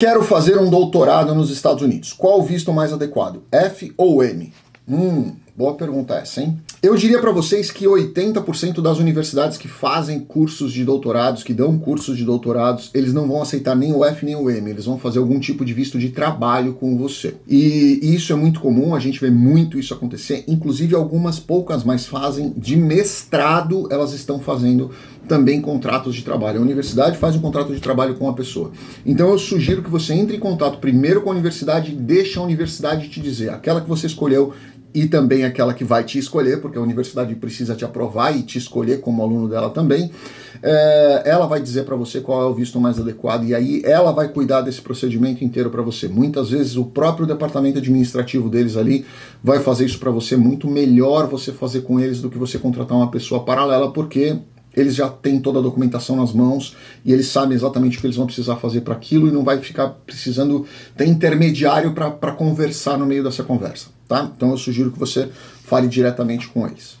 Quero fazer um doutorado nos Estados Unidos. Qual o visto mais adequado? F ou M? Hum, boa pergunta essa, hein? Eu diria para vocês que 80% das universidades que fazem cursos de doutorados, que dão cursos de doutorados, eles não vão aceitar nem o F nem o M, eles vão fazer algum tipo de visto de trabalho com você. E isso é muito comum, a gente vê muito isso acontecer, inclusive algumas poucas mais fazem de mestrado, elas estão fazendo também contratos de trabalho. A universidade faz um contrato de trabalho com a pessoa. Então eu sugiro que você entre em contato primeiro com a universidade e deixe a universidade te dizer, aquela que você escolheu e também aquela que vai te escolher, porque a universidade precisa te aprovar e te escolher como aluno dela também, é, ela vai dizer para você qual é o visto mais adequado e aí ela vai cuidar desse procedimento inteiro para você. Muitas vezes o próprio departamento administrativo deles ali vai fazer isso para você, muito melhor você fazer com eles do que você contratar uma pessoa paralela, porque eles já têm toda a documentação nas mãos e eles sabem exatamente o que eles vão precisar fazer para aquilo e não vai ficar precisando ter intermediário para conversar no meio dessa conversa, tá? Então eu sugiro que você fale diretamente com eles.